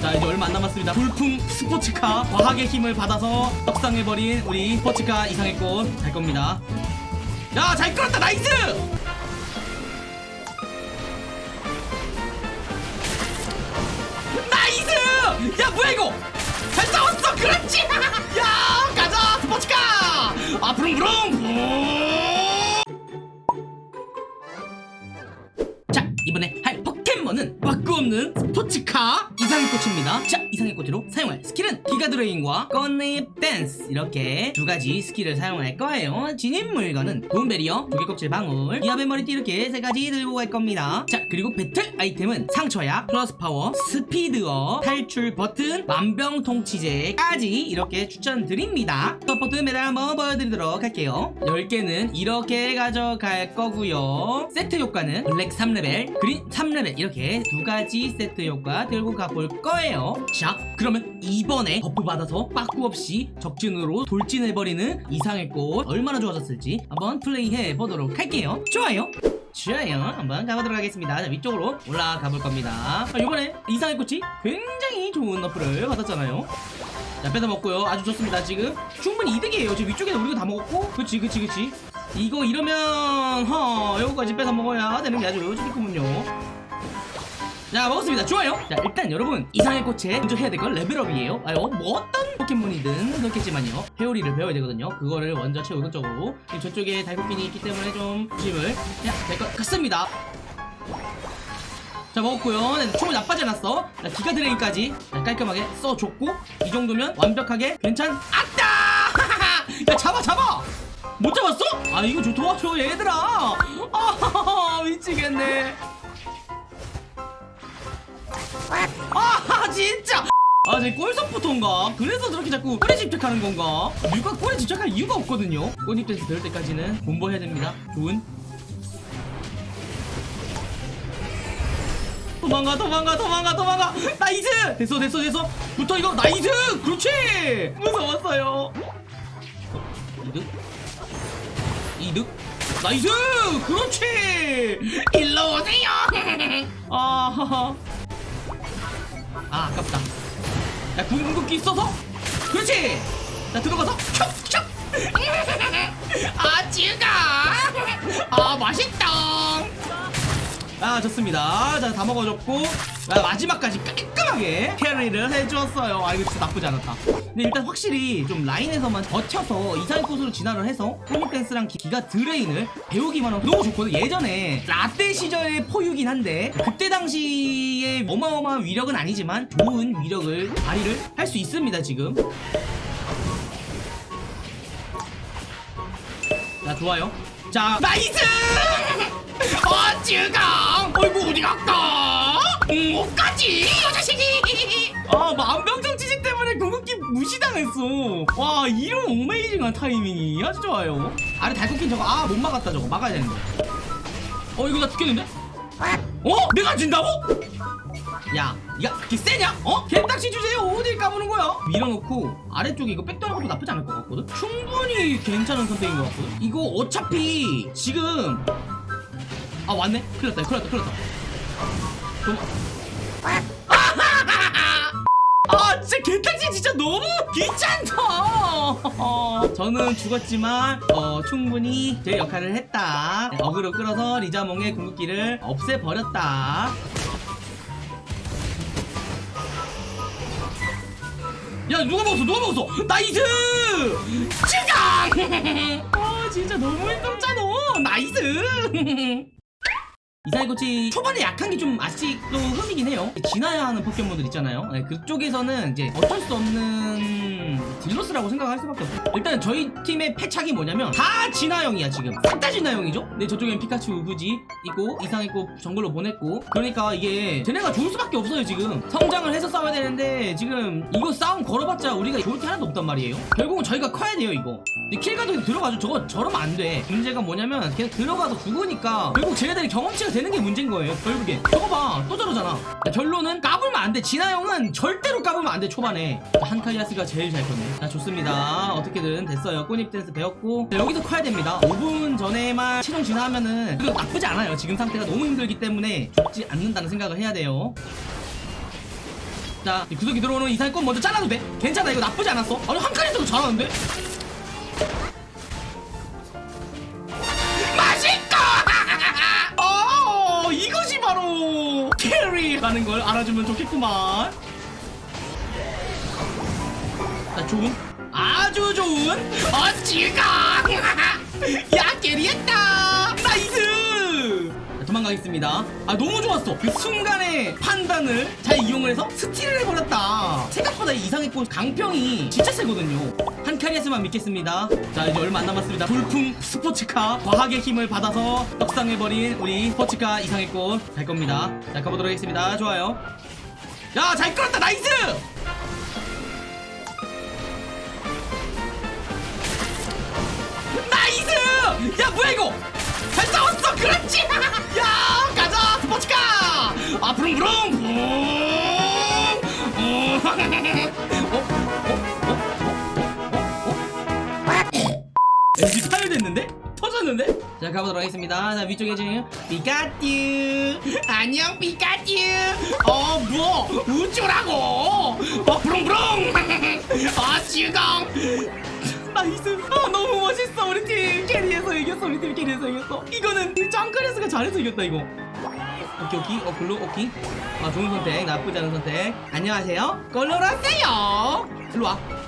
자 이제 얼마 안 남았습니다. 돌풍 스포츠카 과학의 힘을 받아서 떡상해버린 우리 스포츠카 이상해꽃 갈 겁니다. 야 잘 끌었다. Nice! Nice! 야 뭐야 이거? 잘 싸웠어. 그렇지. 야 가자. 스포츠카. 아 부릉부릉. 부릉 자 이번에 할 포켓몬은 빠꾸 없는 스포츠카 이상해꽃입니다. 자 이상해꽃으로 사용할 스킬은 기가 드레인과 꽃잎 댄스. 이렇게 두 가지 스킬을 사용할 거예요. 지닌 물건은 돈베리어 조개껍질 방울 기합의 머리띠 이렇게 세 가지 들고 갈 겁니다. 자 그리고 배틀 아이템은 상처약 플러스 파워 스피드업 탈출 버튼 만병통치제까지 이렇게 추천드립니다. 서포트 메달 한번 보여드리도록 할게요. 10개는 이렇게 가져갈 거고요. 세트 효과는 black 3레벨 green 3레벨 이렇게 두 가지 세트 효과 들고 가볼 거예요. 자 그러면 이번에 buff 받아서 빠꾸 없이 적진으로 돌진해버리는 이상해꽃 얼마나 좋아졌을지 한번 플레이해 보도록 할게요. 좋아요. 좋아요. 한번 가보도록 하겠습니다. 자 위쪽으로 올라가 볼 겁니다. 아, 이번에 이상의 꽃이 굉장히 좋은 어플을 받았잖아요. 자 뺏어 먹고요. 아주 좋습니다. 지금 충분히 이득이에요. 지금 위쪽에는 우리가 다 먹었고. 그치 그치 그치. 이거 이러면 허 요거까지 뺏어 먹어야 되는 게 아주 좋겠군요 자 먹었습니다. 좋아요. 자 일단 여러분 이상의 꽃에 먼저 해야 될 건 레벨업이에요. 아유 뭐 어떤 포켓몬이든 그렇겠지만요. 회오리를 배워야 되거든요. 그거를 먼저 최우선 적으로 지금 저쪽에 달고핀이 있기 때문에 좀 조심을 해야 될 것 같습니다. 자 먹었고요. 네, 총을 나빠지 않았어. 자, 기가 드레인까지. 자, 깔끔하게 써줬고 이 정도면 완벽하게 괜찮 아따 야 잡아 잡아! 못 잡았어? 아 이거 좀 도와줘 얘들아. 아 미치겠네 아 진짜. 아 제 꼴석부터인가? 그래서 저렇게 자꾸 꼬리 집착하는 건가? 누가 꼬리 집착할 이유가 없거든요. 댄스 배울 때까지는 공부해야 됩니다. 좋은. 도망가 도망가 도망가 도망가. Nice! 됐어 됐어 됐어. 붙어 이거. Nice! 그렇지! 무서웠어요. 이득? 이득? Nice! 그렇지! 일로 오세요. 아하하 아 아깝다. 야 궁극기 있어서? 그렇지! 자 들어가서 촉촉 아 찌가! 아 맛있다! 아 좋습니다. 자 다 먹어줬고 아, 마지막까지 깔끔하게 carry를 해주었어요. 아 이거 진짜 나쁘지 않았다. 근데 일단 확실히 좀 라인에서만 버텨서 이상해꽃으로 진화를 해서 꽃잎댄스랑 기가 드레인을 배우기만 하면 너무 좋거든. 예전에 라떼 시절의 폼이긴 한데 그때 당시에 어마어마한 위력은 아니지만 좋은 위력을 발휘를 할 수 있습니다 지금. 자 좋아요. 자 나이스! 어쭈가 어이구 어디 갈까 가지 이 자식이 아 만병장 지식 때문에 궁극기 무시당했어 와 이런 어메이징한 타이밍이 아주 좋아요 아래 달콤킨 저거 아 못 막았다 저거 막아야 되는데 어 이거 나 죽겠는데 어? 내가 진다고? 야, 야, 그렇게 세냐? 어? 개딱지 주제에 어딜 까부는 거야? 밀어놓고 아래쪽에 이거 것도 나쁘지 않을 것 같거든? 충분히 괜찮은 선택인 것 같거든? 이거 어차피 지금 아 왔네? 큰일 났다, 큰일 났다, 큰일 났다. 아 진짜 개딱지 진짜 너무 귀찮다. 저는 죽었지만 어, 충분히 제 역할을 했다. 어그로 끌어서 리자몽의 궁극기를 없애버렸다. 야 누가 먹었어? 누가 먹었어? Nice! 찌강 아 진짜 너무 힘들잖아 나이스 이사이고치 초반에 약한 게 좀 아직도 흠이긴 해요. 지나야 하는 포켓몬들 있잖아요. 네, 그쪽에서는 이제 어쩔 수 없는 딜러스라고 생각할 수밖에 없어요. 일단 저희 팀의 패착이 뭐냐면 다 진화형이야 지금. 싹 다 진화형이죠? 근데 저쪽엔 피카츄 우부지 있고 이상했고 정글로 보냈고. 그러니까 이게 쟤네가 좋을 수밖에 없어요 지금. 성장을 해서 싸워야 되는데 지금 이거 싸움 걸어봤자 우리가 좋을 게 하나도 없단 말이에요. 결국은 저희가 커야 돼요 이거. 킬가도 들어가죠. 저거 저러면 안돼. 문제가 뭐냐면 계속 들어가서 죽으니까 결국 쟤네들이 경험치가 되는 게 문제인 거예요 결국엔. 저거 봐또 저러잖아. 자, 결론은 까불면 안돼. 진아 형은 절대로 까불면 안돼 초반에. 자, 한카리아스가 제일 잘 컸네. 자 좋습니다. 어떻게든 됐어요. 꽃잎 댄스 배웠고. 자, 여기서 커야 됩니다. 5분 전에만 최종 진화하면은 그래도 나쁘지 않아요. 지금 상태가 너무 힘들기 때문에 죽지 않는다는 생각을 해야 돼요. 자 구석이 들어오는 이상의 꽃 먼저 잘라도 돼? 괜찮아. 이거 나쁘지 않았어. 아니 한 칸에서도 잘하는데 캐리라는 걸 알아주면 좋겠구만. 자 좋은? 아주 좋은 어찌가! 야 캐리했다! 나이스! 자, 도망가겠습니다. 아 너무 좋았어. 그 순간의 판단을 잘 이용을 해서 스틸을 해버렸다. 생각보다 이 이상의 꽃 강평이 진짜 세거든요 한 캐리에서만 믿겠습니다 자 이제 얼마 안 남았습니다 돌풍 스포츠카 과학의 힘을 받아서 떡상해버린 우리 스포츠카 이상의 꽃갈 겁니다 자 가보도록 하겠습니다 좋아요 야 잘 끌었다 nice nice! 야 뭐야 이거? 잘 싸웠어 그렇지! 야 가자 스포츠카! 아 부릉부릉 부릉! 가보도록 하겠습니다. 자 위쪽에 지금 피카츄. 안녕 피카츄. 어 뭐? 우쭈라고. 어 부릉부릉. 아 지강 나이스 아 너무 멋있어 우리 팀. 캐리에서 이겼어 우리 팀 캐리에서 이겼어. 이거는 짱크레스가 잘해서 이겼다 이거. 오케이 오케이. 어 글로 오케이. 아 좋은 선택. 나쁘지 않은 선택. 안녕하세요. 걸로라세요. 일로와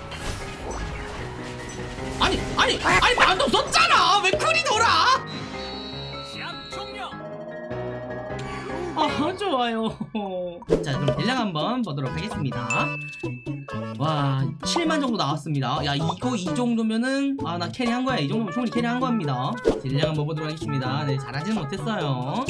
아니 아니 아니 만도 없었잖아. 왜 쿨이 돌아 아 좋아요. 자 그럼 deal량 한번 보도록 하겠습니다 와 7만 정도 나왔습니다 야 이거 이 정도면은 아 나 carry한 거야 이 정도면 충분히 carry한 겁니다 deal량 한번 보도록 하겠습니다 네 잘하지는 못했어요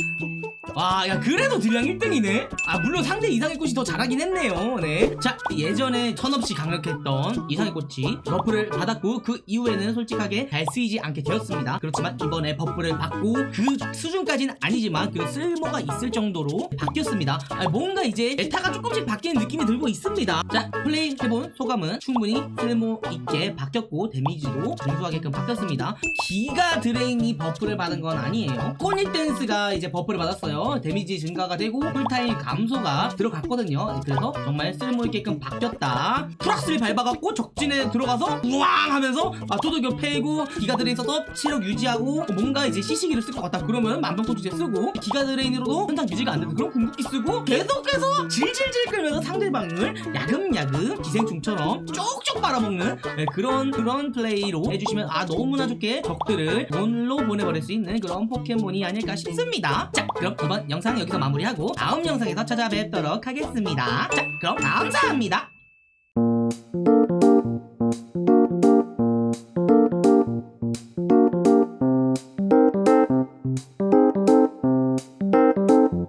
와, 야, 그래도 deal량 1등이네? 아, 물론 상대 이상해꽃이 더 잘하긴 했네요. 네. 자, 예전에 천없이 강력했던 이상해꽃이 buff를 받았고, 그 이후에는 솔직하게 잘 쓰이지 않게 되었습니다. 그렇지만 이번에 buff를 받고, 그 수준까지는 아니지만, 그 쓸모가 있을 정도로 바뀌었습니다. 아, 뭔가 이제 meta가 조금씩 바뀌는 느낌이 들고 있습니다. 자, 플레이 해본 소감은 충분히 쓸모 있게 바뀌었고, damage도 준수하게끔 바뀌었습니다. giga drain이 buff를 받은 건 아니에요. 꽃잎 댄스가 이제 buff를 받았어요. damage 증가가 되고 cool time 감소가 들어갔거든요. 그래서 정말 쓸모있게끔 바뀌었다. 프락스를 밟아갖고 적진에 들어가서 우왕 하면서 아, 토도교 패고 giga drain 써서 체력 유지하고 뭔가 이제 CC기를 쓸 것 같다. 그러면 만병통치제 쓰고 giga drain으로도 현상 유지가 안 되는 그런 궁극기 쓰고 계속해서 질질질 끌면서 상대방을 야금야금 기생충처럼 쪽쪽 빨아먹는 네, 그런 그런 플레이로 해주시면 아 너무나 좋게 적들을 골로 보내버릴 수 있는 그런 포켓몬이 아닐까 싶습니다. 자 그럼 이번 영상 여기서 마무리하고 다음 영상에서 찾아뵙도록 하겠습니다. 자 그럼 감사합니다.